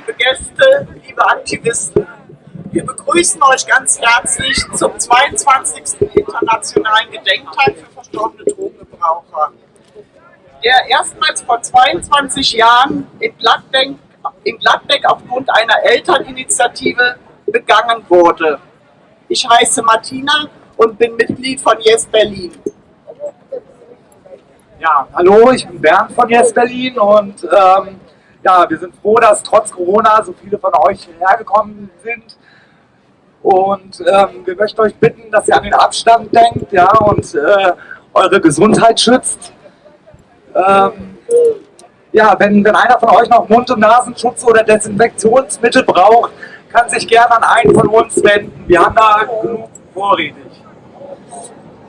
liebe Gäste, liebe Aktivisten. Wir begrüßen euch ganz herzlich zum 22. Internationalen Gedenktag für verstorbene Drogengebraucher, der erstmals vor 22 Jahren in Gladbeck, in Gladbeck aufgrund einer Elterninitiative begangen wurde. Ich heiße Martina und bin Mitglied von Yes Berlin. Ja, hallo, ich bin Bernd von Yes Berlin und ähm, ja, wir sind froh, dass trotz Corona so viele von euch hergekommen sind. Und ähm, wir möchten euch bitten, dass ihr an den Abstand denkt ja, und äh, eure Gesundheit schützt. Ähm, ja, wenn, wenn einer von euch noch Mund- und Nasenschutz oder Desinfektionsmittel braucht, kann sich gerne an einen von uns wenden. Wir haben da genug vorrätig.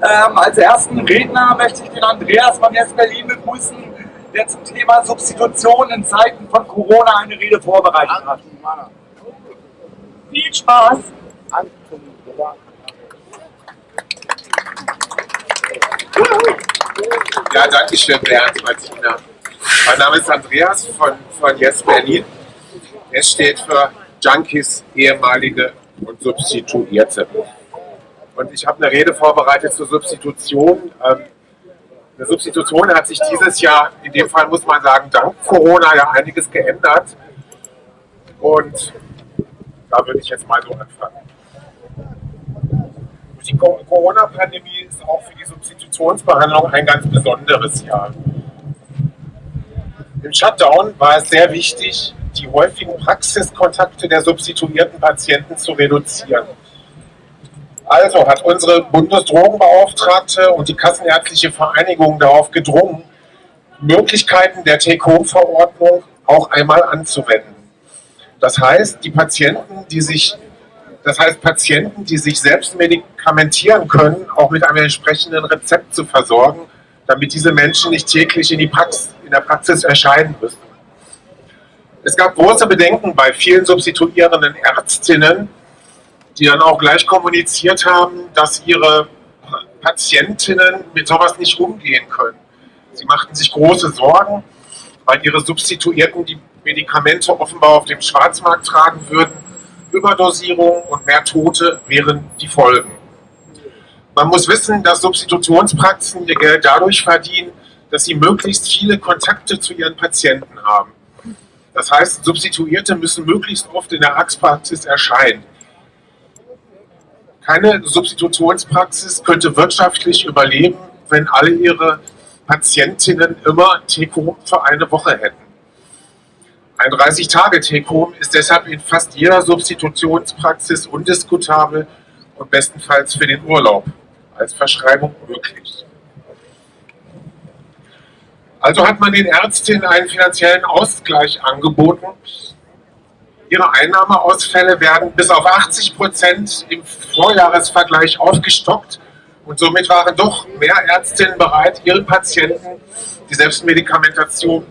Ähm, als ersten Redner möchte ich den Andreas von Yes Berlin begrüßen, der zum Thema Substitution in Zeiten von Corona eine Rede vorbereitet hat. Viel Spaß! Ja, danke schön, Bernd, Martina. Mein Name ist Andreas von, von Yes Berlin. Es steht für Junkies, ehemalige und Substituierte. Und ich habe eine Rede vorbereitet zur Substitution. Ähm, eine Substitution hat sich dieses Jahr, in dem Fall muss man sagen, dank Corona ja einiges geändert. Und da würde ich jetzt mal so anfangen. Die Corona-Pandemie ist auch für die Substitutionsbehandlung ein ganz besonderes Jahr. Im Shutdown war es sehr wichtig, die häufigen Praxiskontakte der substituierten Patienten zu reduzieren. Also hat unsere Bundesdrogenbeauftragte und die Kassenärztliche Vereinigung darauf gedrungen, Möglichkeiten der Take-Home-Verordnung auch einmal anzuwenden. Das heißt, die Patienten, die sich, das heißt Patienten, die sich selbst medikamentieren können, auch mit einem entsprechenden Rezept zu versorgen, damit diese Menschen nicht täglich in, Praxis, in der Praxis erscheinen müssen. Es gab große Bedenken bei vielen substituierenden Ärztinnen, die dann auch gleich kommuniziert haben, dass ihre Patientinnen mit sowas nicht umgehen können. Sie machten sich große Sorgen, weil ihre Substituierten die Medikamente offenbar auf dem Schwarzmarkt tragen würden. Überdosierung und mehr Tote wären die Folgen. Man muss wissen, dass Substitutionspraxen ihr Geld dadurch verdienen, dass sie möglichst viele Kontakte zu ihren Patienten haben. Das heißt, Substituierte müssen möglichst oft in der Arztpraxis erscheinen. Keine Substitutionspraxis könnte wirtschaftlich überleben, wenn alle ihre Patientinnen immer Take-Home für eine Woche hätten. Ein 30-Tage-Take-Home ist deshalb in fast jeder Substitutionspraxis undiskutabel und bestenfalls für den Urlaub als Verschreibung möglich. Also hat man den Ärztinnen einen finanziellen Ausgleich angeboten, Ihre Einnahmeausfälle werden bis auf 80 Prozent im Vorjahresvergleich aufgestockt und somit waren doch mehr Ärztinnen bereit, ihren Patienten die Selbstmedikamentation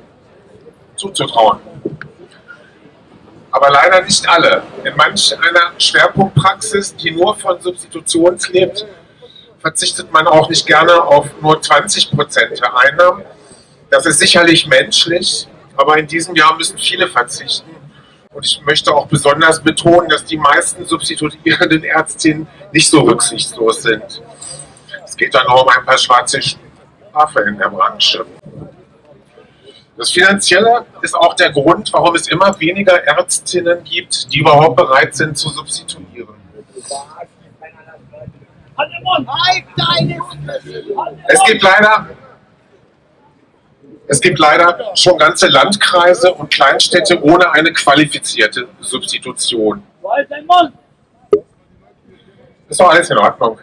zuzutrauen. Aber leider nicht alle. In manch einer Schwerpunktpraxis, die nur von Substitutions lebt, verzichtet man auch nicht gerne auf nur 20 Prozent der Einnahmen. Das ist sicherlich menschlich, aber in diesem Jahr müssen viele verzichten. Und ich möchte auch besonders betonen, dass die meisten substituierenden Ärztinnen nicht so rücksichtslos sind. Es geht dann auch um ein paar schwarze Schafe in der Branche. Das Finanzielle ist auch der Grund, warum es immer weniger Ärztinnen gibt, die überhaupt bereit sind zu substituieren. Es gibt leider es gibt leider schon ganze Landkreise und Kleinstädte ohne eine qualifizierte Substitution. Ist doch alles in Ordnung.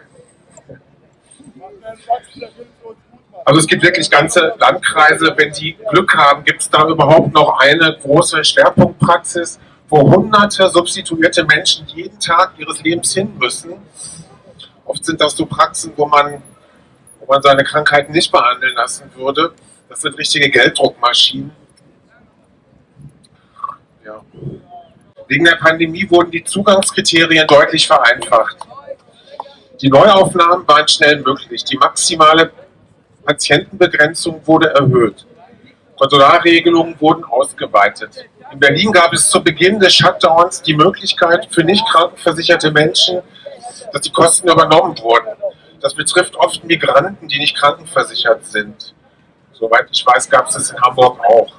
Also es gibt wirklich ganze Landkreise, wenn die Glück haben, gibt es da überhaupt noch eine große Schwerpunktpraxis, wo hunderte substituierte Menschen jeden Tag ihres Lebens hin müssen. Oft sind das so Praxen, wo man, wo man seine Krankheiten nicht behandeln lassen würde. Das sind richtige Gelddruckmaschinen. Ja. Wegen der Pandemie wurden die Zugangskriterien deutlich vereinfacht. Die Neuaufnahmen waren schnell möglich. Die maximale Patientenbegrenzung wurde erhöht. Konsularregelungen wurden ausgeweitet. In Berlin gab es zu Beginn des Shutdowns die Möglichkeit für nicht krankenversicherte Menschen, dass die Kosten übernommen wurden. Das betrifft oft Migranten, die nicht krankenversichert sind. Soweit ich weiß, gab es das in Hamburg auch.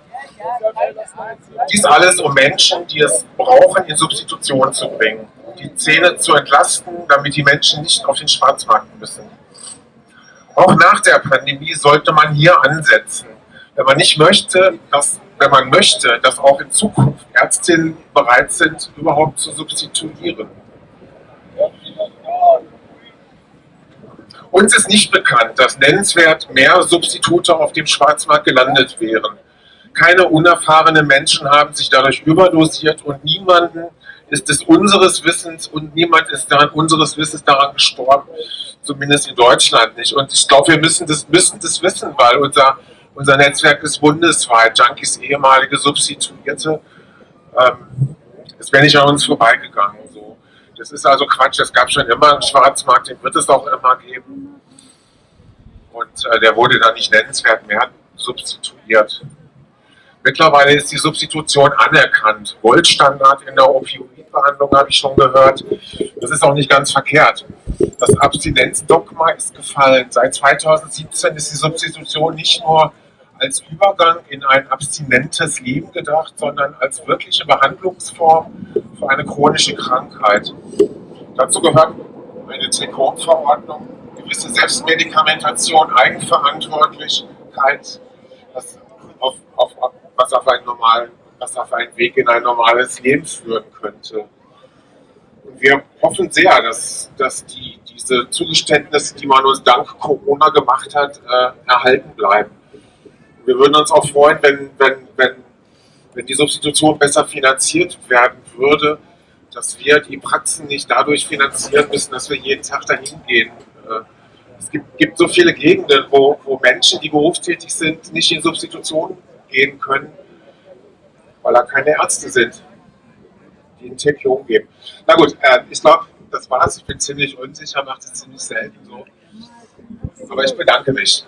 Dies alles, um Menschen, die es brauchen, in Substitution zu bringen, die Zähne zu entlasten, damit die Menschen nicht auf den Schwarzmarkt müssen. Auch nach der Pandemie sollte man hier ansetzen. Wenn man nicht möchte, dass, wenn man möchte, dass auch in Zukunft Ärztinnen bereit sind, überhaupt zu substituieren. Uns ist nicht bekannt, dass nennenswert mehr Substitute auf dem Schwarzmarkt gelandet wären. Keine unerfahrenen Menschen haben sich dadurch überdosiert und niemanden ist es unseres Wissens und niemand ist daran, unseres Wissens daran gestorben, zumindest in Deutschland nicht. Und ich glaube, wir müssen das, müssen das wissen, weil unser, unser Netzwerk ist bundesweit. Junkies ehemalige Substituierte, ähm, wenn nicht an uns vorbeigegangen. Das ist also Quatsch, es gab schon immer einen Schwarzmarkt, den wird es auch immer geben. Und äh, der wurde dann nicht nennenswert mehr substituiert. Mittlerweile ist die Substitution anerkannt. Goldstandard in der Opioidbehandlung habe ich schon gehört. Das ist auch nicht ganz verkehrt. Das Abstinenzdogma ist gefallen. Seit 2017 ist die Substitution nicht nur als Übergang in ein abstinentes Leben gedacht, sondern als wirkliche Behandlungsform für eine chronische Krankheit. Dazu gehört eine Telekomverordnung, gewisse Selbstmedikamentation, Eigenverantwortlichkeit, das auf, auf, was auf einen normalen, was auf einen Weg in ein normales Leben führen könnte. Und wir hoffen sehr, dass, dass die, diese Zugeständnisse, die man uns dank Corona gemacht hat, äh, erhalten bleiben. Wir würden uns auch freuen, wenn, wenn, wenn, wenn die Substitution besser finanziert werden würde, dass wir die Praxen nicht dadurch finanzieren müssen, dass wir jeden Tag dahin gehen. Äh, es gibt, gibt so viele Gegenden, wo, wo Menschen, die berufstätig sind, nicht in Substitution gehen können, weil da keine Ärzte sind, die einen TPO geben. Na gut, äh, ich glaube, das war's. Ich bin ziemlich unsicher, mache das ziemlich selten so. Aber ich bedanke mich.